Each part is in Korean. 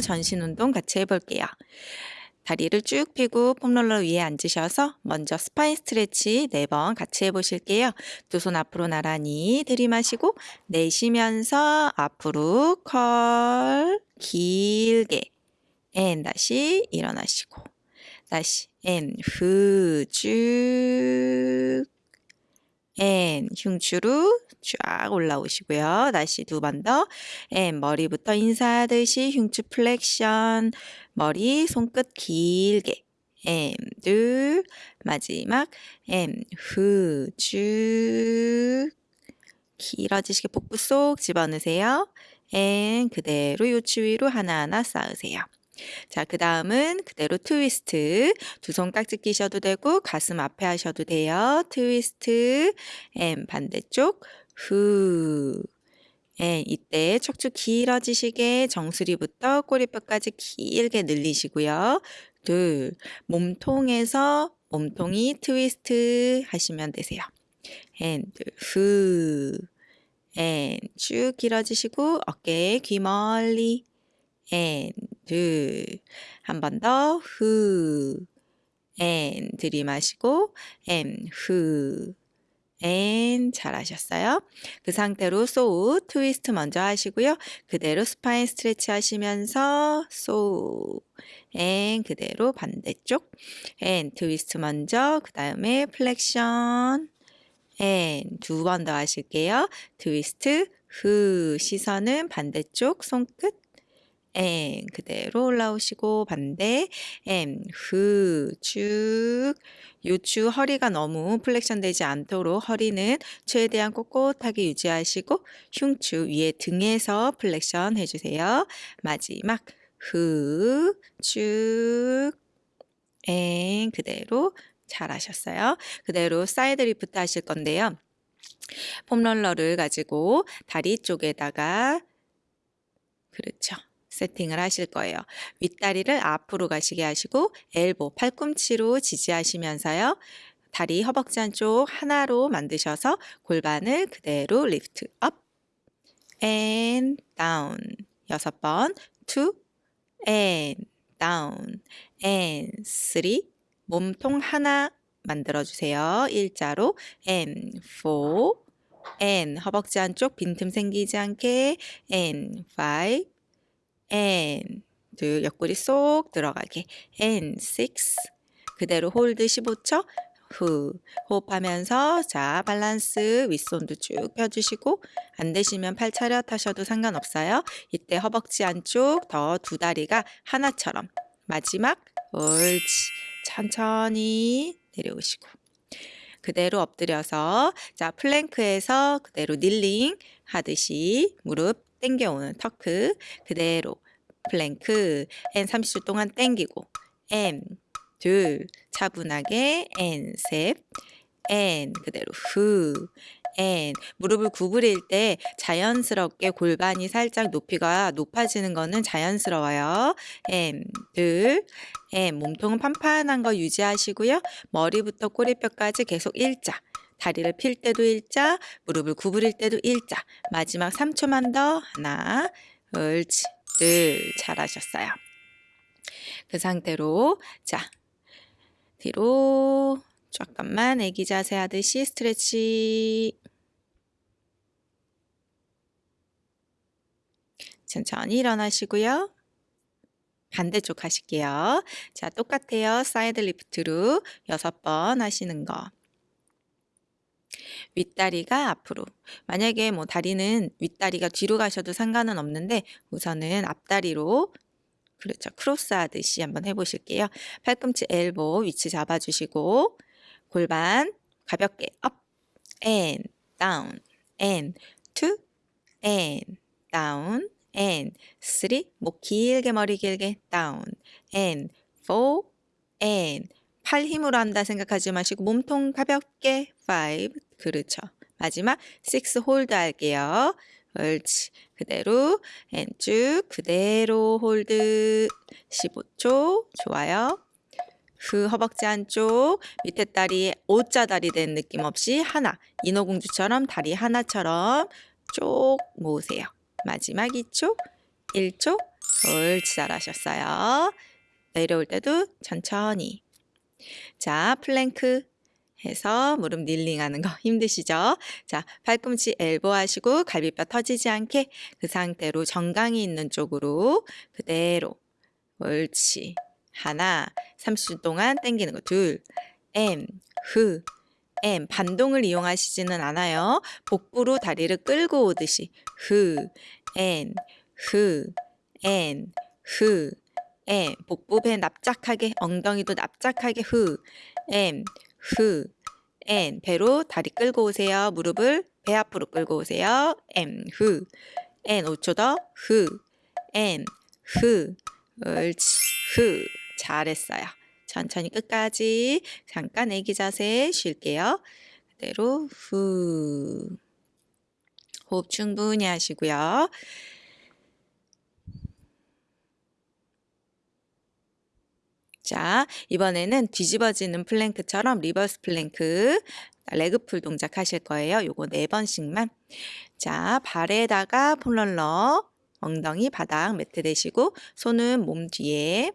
전신 운동 같이 해볼게요. 다리를 쭉 펴고 foam roller 위에 앉으셔서 먼저 spine stretch 4번 같이 해보실게요. 두 손 앞으로 나란히 들이마시고 내쉬면서 앞으로 curl 길게 and 다시 일어나시고 다시 앤 후 쭉 앤 흉추로 쫙 올라오시고요. 다시 두 번 더. and 머리부터 인사하듯이 흉추 flexion. 머리 손끝 길게. and 둘. 마지막 and 후 쭉 길어지시게 복부 쏙 집어넣으세요. and 그대로 요추 위로 하나하나 쌓으세요. 자, 그 다음은 그대로 트위스트. 두 손 깍지 끼셔도 되고 가슴 앞에 하셔도 돼요. 트위스트. and 반대쪽. 후. and 이때 척추 길어지시게 정수리부터 꼬리뼈까지 길게 늘리시고요. 둘. 몸통에서 몸통이 트위스트 하시면 되세요. and 둘. 후. and 쭉 길어지시고 어깨 귀 멀리. and 둘. 한번 더. 후. 앤 들이마시고. 앤 잘하셨어요. 그 상태로 saw twist 먼저 하시고요. 그대로 spine stretch 하시면서 saw and 그대로 반대쪽 and twist 먼저 그 다음에 flexion and 두 번 더 하실게요. 트위스트 후 시선은 반대쪽 손끝 앤 그대로 올라오시고 반대 앤후쭉 요추 허리가 너무 flexion 되지 않도록 허리는 최대한 꼿꼿하게 유지하시고 흉추 위에 등에서 flexion 해주세요. 마지막 후 쭉 and 그대로 잘하셨어요. 그대로 side lift 하실 건데요. foam roller를 가지고 다리 쪽에다가 그렇죠. 세팅을 하실 거예요. 윗다리를 앞으로 가시게 하시고 elbow, 팔꿈치로 지지하시면서요. 다리 허벅지 안쪽 하나로 만드셔서 골반을 그대로 lift up and down 여섯 번 two and down 몸통 하나 만들어 주세요. 일자로 and and 허벅지 안쪽 빈틈 생기지 않게 and five and 둘 옆구리 쏙 들어가게. And six. 그대로 hold 15초. 후. 호흡하면서 자 밸런스 윗손도 쭉 펴주시고 안 되시면 팔 차렷하셔도 상관없어요. 이때 허벅지 안쪽 더 두 다리가 하나처럼. 마지막 옳지. 천천히 내려오시고. 그대로 엎드려서 자 plank에서 그대로 kneeling 하듯이 무릎 땡겨오는 tuck 그대로 plank and 30초 동안 땡기고 and 둘 차분하게 and 셋 and 그대로 후 and 무릎을 구부릴 때 자연스럽게 골반이 살짝 높이가 높아지는 거는 자연스러워요. and 둘 M 몸통은 판판한 거 유지하시고요. 머리부터 꼬리뼈까지 계속 일자 다리를 필 때도 일자, 무릎을 구부릴 때도 일자. 마지막 3초만 더. 하나, 옳지, 둘. 잘하셨어요. 그 상태로 자 뒤로 잠깐만 애기 자세 하듯이 스트레치 천천히 일어나시고요. 반대쪽 하실게요. 자, 똑같아요. side lift로 여섯 번 하시는 거. 윗다리가 앞으로. 만약에 뭐 다리는 윗다리가 뒤로 가셔도 상관은 없는데 우선은 앞다리로 그렇죠. 크로스 하듯이 한번 해보실게요. 팔꿈치 elbow 위치 잡아주시고 골반 가볍게 up, and, down, and, two, and, down, and, three, 목 길게 머리 길게 down, and, four, and, 팔 힘으로 한다 생각하지 마시고 몸통 가볍게 5 그렇죠. 마지막 6 hold 할게요. 옳지. 그대로 and 쭉 그대로 hold 15초 좋아요. 그 허벅지 안쪽 밑에 다리 O자 다리 된 느낌 없이 하나 인어공주처럼 다리 하나처럼 쭉 모으세요. 마지막 2초 1초 옳지 잘하셨어요. 내려올 때도 천천히. 자, 플랭크 해서 무릎 kneeling하는 거 힘드시죠? 자, 팔꿈치 elbow 하시고 갈비뼈 터지지 않게 그 상태로 정강이 있는 쪽으로 그대로 옳지. 하나, 30초 동안 당기는 거 둘, 엠, 흐, 엠 반동을 이용하시지는 않아요. 복부로 다리를 끌고 오듯이 흐, 엔, 흐, 엔, 흐, 엠 복부배 납작하게 엉덩이도 납작하게 흐, 엠, 흐, 엔 배로 다리 끌고 오세요. 무릎을 배 앞으로 끌고 오세요. 엠, 흐, 엔 5초 더 흐, 엔, 흐, 옳지, 흐 잘했어요. 천천히 끝까지 잠깐 애기 자세 쉴게요. 그대로 후 호흡 충분히 하시고요. 자, 이번에는 뒤집어지는 plank처럼 reverse plank leg pull 동작 하실 거예요. 요거 네 번씩만. 자, 발에다가 foam roller 엉덩이 바닥 매트 대시고 손은 몸 뒤에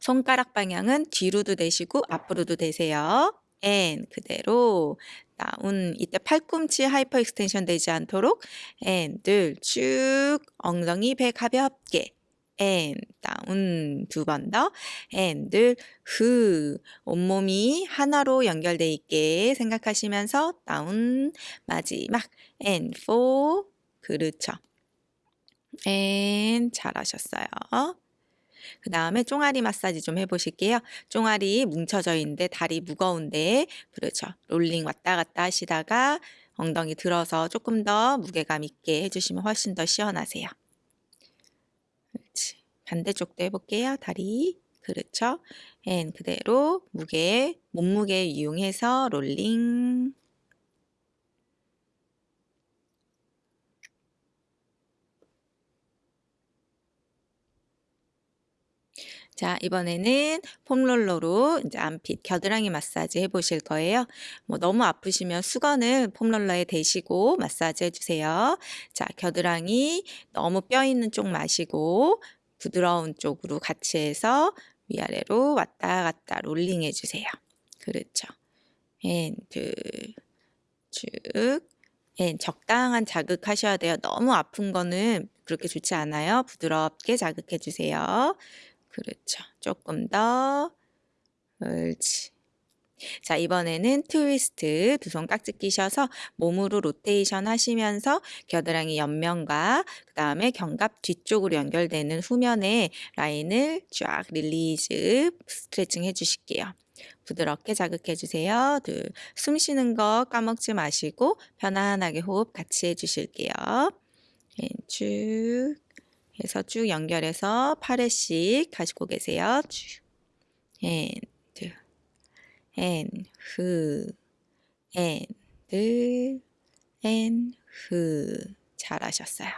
손가락 방향은 뒤로도 대시고 앞으로도 대세요. and 그대로 down 이때 팔꿈치 hyperextension 되지 않도록 and 둘 쭉 엉덩이 배 가볍게 and down 두 번 더 and 둘 후 온몸이 하나로 연결돼 있게 생각하시면서 down 마지막 and four 그렇죠 and 잘하셨어요. 그 다음에 종아리 마사지 좀 해보실게요. 종아리 뭉쳐져 있는데 다리 무거운데 그렇죠. 롤링 왔다 갔다 하시다가 엉덩이 들어서 조금 더 무게감 있게 해주시면 훨씬 더 시원하세요. 반대쪽도 해볼게요. 다리. 그렇죠. and 그대로 무게, 몸무게 이용해서 롤링. 자, 이번에는 폼롤러로 이제 안핏 겨드랑이 마사지 해보실 거예요. 뭐 너무 아프시면 수건을 폼롤러에 대시고 마사지 해주세요. 자, 겨드랑이 너무 뼈 있는 쪽 마시고 부드러운 쪽으로 같이 해서 위아래로 왔다 갔다 롤링 해주세요. 그렇죠. and 쭉 and, 적당한 자극하셔야 돼요. 너무 아픈 거는 그렇게 좋지 않아요. 부드럽게 자극해 주세요. 그렇죠. 조금 더. 옳지. 자, 이번에는 트위스트 두 손 깍지 끼셔서 몸으로 로테이션 하시면서 겨드랑이 옆면과 그 다음에 견갑 뒤쪽으로 연결되는 후면의 라인을 쫙 release 스트레칭 해주실게요. 부드럽게 자극해 주세요. 둘, 숨 쉬는 거 까먹지 마시고 편안하게 호흡 같이 해주실게요. 쭉 해서 쭉 연결해서 8회씩 가지고 계세요. 쭉. And, 후, and, and, 후. 잘하셨어요.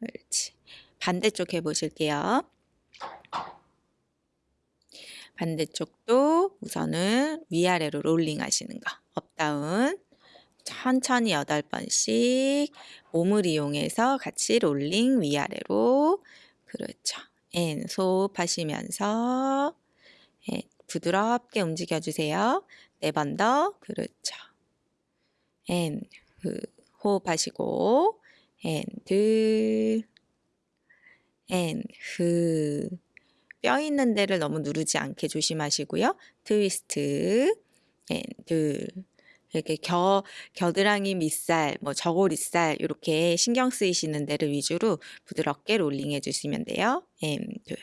그렇지. 반대쪽 해보실게요. 반대쪽도 우선은 위아래로 롤링 하시는 거. up down. 천천히 8번씩 몸을 이용해서 같이 롤링 위아래로 그렇죠. and 호흡하시면서 and, 부드럽게 움직여주세요. 네 번 더 그렇죠. and 그, 호흡하시고 and, and 흐. 뼈 있는 데를 너무 누르지 않게 조심하시고요. 트위스트 and 둘. 이렇게 겨, 겨드랑이 밑살, 뭐 저고리살 이렇게 신경 쓰이시는 데를 위주로 부드럽게 롤링 해 주시면 돼요. 앤둘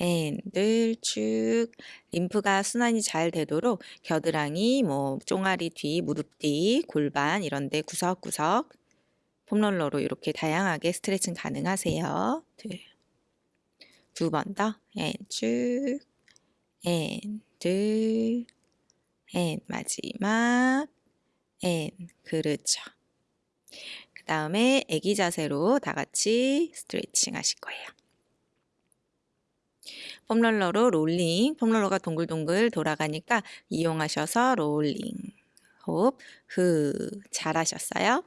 앤둘 쭉 림프가 순환이 잘 되도록 겨드랑이, 뭐 종아리 뒤, 무릎 뒤, 골반 이런 데 구석구석 폼롤러로 이렇게 다양하게 스트레칭 가능하세요. 두 번 더. 앤 쭉 앤둘 and 마지막 and 그렇죠. 그 다음에 애기 자세로 다 같이 스트레칭 하실 거예요. 폼롤러로 롤링, 폼롤러가 동글동글 돌아가니까 이용하셔서 롤링, 호흡, 후 잘하셨어요.